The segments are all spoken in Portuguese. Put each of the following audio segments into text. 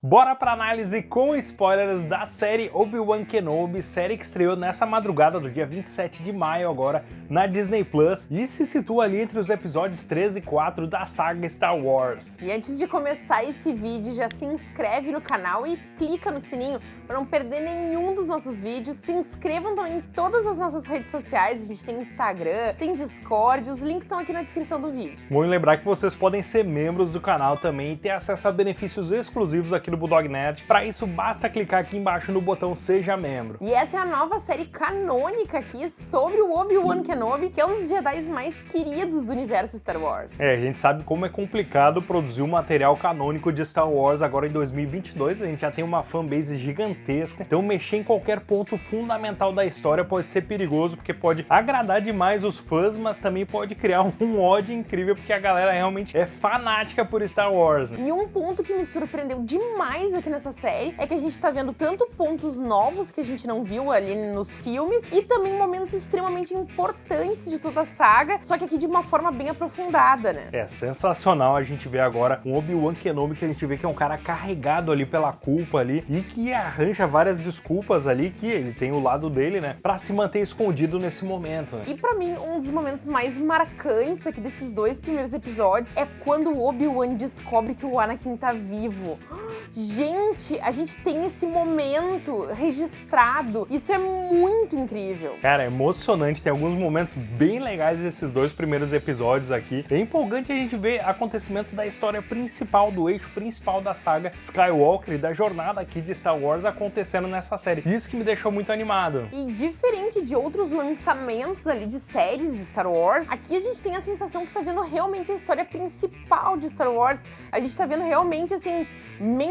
Bora pra análise com spoilers da série Obi-Wan Kenobi, série que estreou nessa madrugada do dia 27 de maio agora na Disney Plus e se situa ali entre os episódios 3 e 4 da saga Star Wars. E antes de começar esse vídeo, já se inscreve no canal e clica no sininho para não perder nenhum dos nossos vídeos. Se inscrevam também em todas as nossas redes sociais, a gente tem Instagram, tem Discord, os links estão aqui na descrição do vídeo. Bom lembrar que vocês podem ser membros do canal também e ter acesso a benefícios exclusivos aqui aqui no Bulldog Nerd. Para isso, basta clicar aqui embaixo no botão Seja Membro. E essa é a nova série canônica aqui sobre o Obi-Wan Kenobi, que é um dos Jedi mais queridos do universo Star Wars. É, a gente sabe como é complicado produzir um material canônico de Star Wars agora em 2022. A gente já tem uma fanbase gigantesca, então mexer em qualquer ponto fundamental da história pode ser perigoso, porque pode agradar demais os fãs, mas também pode criar um ódio incrível, porque a galera realmente é fanática por Star Wars. Né? E um ponto que me surpreendeu demais mais aqui nessa série é que a gente tá vendo tanto pontos novos que a gente não viu ali nos filmes e também momentos extremamente importantes de toda a saga, só que aqui de uma forma bem aprofundada, né? É sensacional a gente ver agora um Obi-Wan Kenobi que a gente vê que é um cara carregado ali pela culpa ali e que arranja várias desculpas ali que ele tem o lado dele, né, pra se manter escondido nesse momento. Né? E pra mim, um dos momentos mais marcantes aqui desses dois primeiros episódios é quando o Obi-Wan descobre que o Anakin tá vivo. Gente, a gente tem esse momento registrado. Isso é muito incrível. Cara, é emocionante. Tem alguns momentos bem legais esses dois primeiros episódios aqui. É empolgante a gente ver acontecimentos da história principal, do eixo principal da saga Skywalker e da jornada aqui de Star Wars acontecendo nessa série. Isso que me deixou muito animado. E diferente de outros lançamentos ali de séries de Star Wars, aqui a gente tem a sensação que tá vendo realmente a história principal de Star Wars. A gente tá vendo realmente, assim,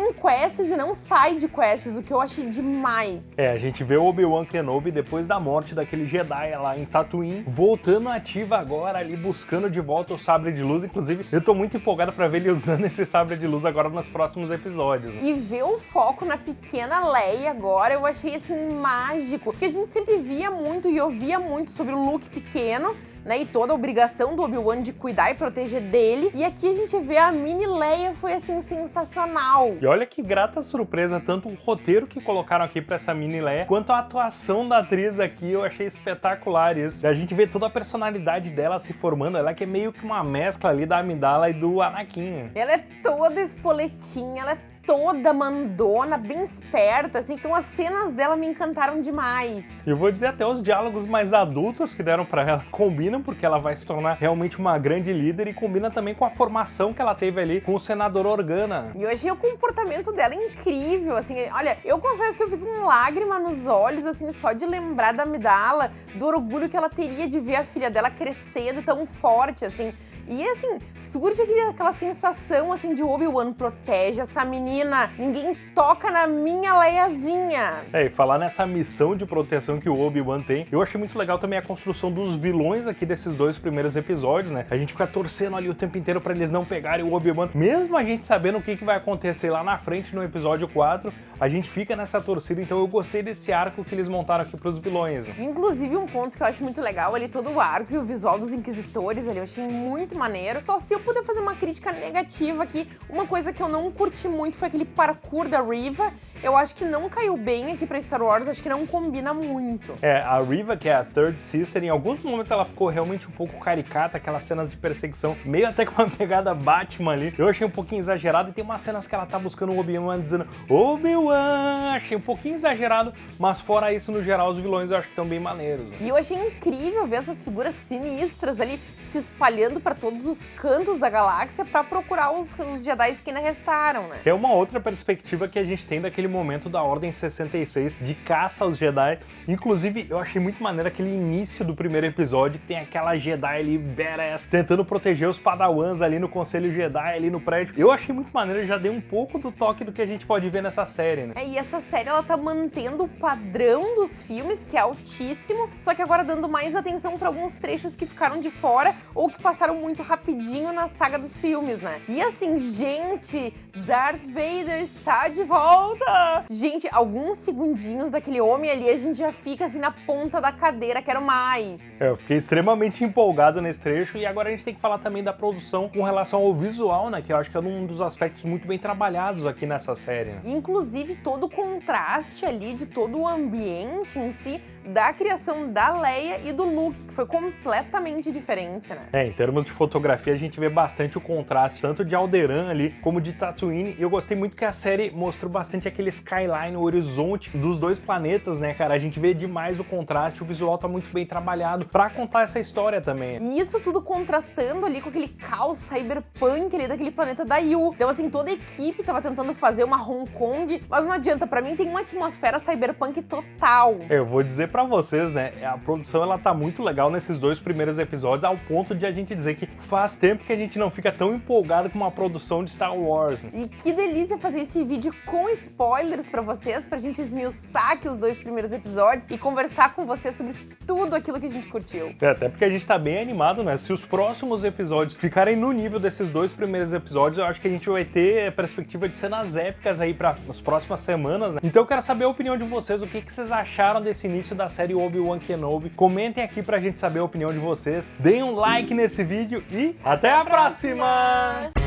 main quests e não side quests, o que eu achei demais. É, a gente vê o Obi-Wan Kenobi depois da morte daquele Jedi lá em Tatooine, voltando ativa agora ali, buscando de volta o sabre de luz. Inclusive, eu tô muito empolgado pra ver ele usando esse sabre de luz agora nos próximos episódios. E ver o foco na pequena Leia agora, eu achei assim mágico, porque a gente sempre via muito e ouvia muito sobre o Luke pequeno, né, e toda a obrigação do Obi-Wan de cuidar e proteger dele. E aqui a gente vê a mini Leia foi assim sensacional. E olha que grata surpresa, tanto o roteiro que colocaram aqui para essa mini Leia, quanto a atuação da atriz aqui, eu achei espetacular isso. E a gente vê toda a personalidade dela se formando, ela que é meio que uma mescla ali da Amidala e do Anakin. Ela é toda espoletinha, ela é toda mandona, bem esperta, assim, então as cenas dela me encantaram demais. Eu vou dizer até os diálogos mais adultos que deram pra ela combinam, porque ela vai se tornar realmente uma grande líder e combina também com a formação que ela teve ali com o senador Organa. E eu achei o comportamento dela incrível, assim, olha, eu confesso que eu fico com lágrima nos olhos, assim, só de lembrar da Midala, do orgulho que ela teria de ver a filha dela crescendo tão forte, assim, e assim, surge aquela sensação assim de Obi-Wan protege essa menina, ninguém toca na minha Leiazinha. É, e falar nessa missão de proteção que o Obi-Wan tem, eu achei muito legal também a construção dos vilões aqui desses dois primeiros episódios, né? A gente fica torcendo ali o tempo inteiro para eles não pegarem o Obi-Wan, mesmo a gente sabendo o que, que vai acontecer lá na frente no episódio 4, a gente fica nessa torcida, então eu gostei desse arco que eles montaram aqui pros vilões. Né? Inclusive um ponto que eu acho muito legal ali, todo o arco e o visual dos Inquisitores ali, eu achei muito maneiro. Só se eu puder fazer uma crítica negativa aqui, uma coisa que eu não curti muito foi aquele parkour da Riva. Eu acho que não caiu bem aqui pra Star Wars, acho que não combina muito. É, a Riva, que é a Third Sister, em alguns momentos ela ficou realmente um pouco caricata, aquelas cenas de perseguição, meio até com uma pegada Batman ali. Eu achei um pouquinho exagerado e tem umas cenas que ela tá buscando o Obi-Wan dizendo Obi-Wan, achei um pouquinho exagerado, mas fora isso, no geral, os vilões eu acho que estão bem maneiros. Né? E eu achei incrível ver essas figuras sinistras ali se espalhando pra todos os cantos da galáxia pra procurar os, os Jedi que ainda restaram, né? É uma outra perspectiva que a gente tem daquele momento da Ordem 66 de caça aos Jedi. Inclusive, eu achei muito maneiro aquele início do primeiro episódio, que tem aquela Jedi ali badass, tentando proteger os padawans ali no Conselho Jedi, ali no prédio. Eu achei muito maneiro, já dei um pouco do toque do que a gente pode ver nessa série, né? É, e essa série, ela tá mantendo o padrão dos filmes, que é altíssimo, só que agora dando mais atenção para alguns trechos que ficaram de fora ou que passaram muito muito rapidinho na saga dos filmes, né? E assim, gente, Darth Vader está de volta! Gente, alguns segundinhos daquele homem ali, a gente já fica assim na ponta da cadeira, quero mais. É, eu fiquei extremamente empolgado nesse trecho e agora a gente tem que falar também da produção com relação ao visual, né? Que eu acho que é um dos aspectos muito bem trabalhados aqui nessa série. Né? Inclusive todo o contraste ali de todo o ambiente em si da criação da Leia e do Luke, que foi completamente diferente, né? É, em termos de fotografia a gente vê bastante o contraste, tanto de Alderaan ali como de Tatooine. E eu gostei muito que a série mostrou bastante aquele skyline, o horizonte dos dois planetas, né, cara? A gente vê demais o contraste, o visual tá muito bem trabalhado para contar essa história também. E isso tudo contrastando ali com aquele caos cyberpunk ali daquele planeta da Yu. Então, assim, toda a equipe tava tentando fazer uma Hong Kong, mas não adianta, para mim tem uma atmosfera cyberpunk total. Eu vou dizer para vocês, né, a produção ela tá muito legal nesses dois primeiros episódios, ao ponto de a gente dizer que faz tempo que a gente não fica tão empolgado com uma produção de Star Wars. E que delícia fazer esse vídeo com spoilers para vocês, pra gente esmiuçar aqui os dois primeiros episódios e conversar com vocês sobre tudo aquilo que a gente curtiu. É, até porque a gente tá bem animado, né? Se os próximos episódios ficarem no nível desses dois primeiros episódios, eu acho que a gente vai ter perspectiva de cenas épicas aí para as próximas semanas, né? Então eu quero saber a opinião de vocês, o que, que vocês acharam desse início da série Obi-Wan Kenobi. Comentem aqui pra gente saber a opinião de vocês. Deem um like nesse vídeo e até, até a próxima. próxima.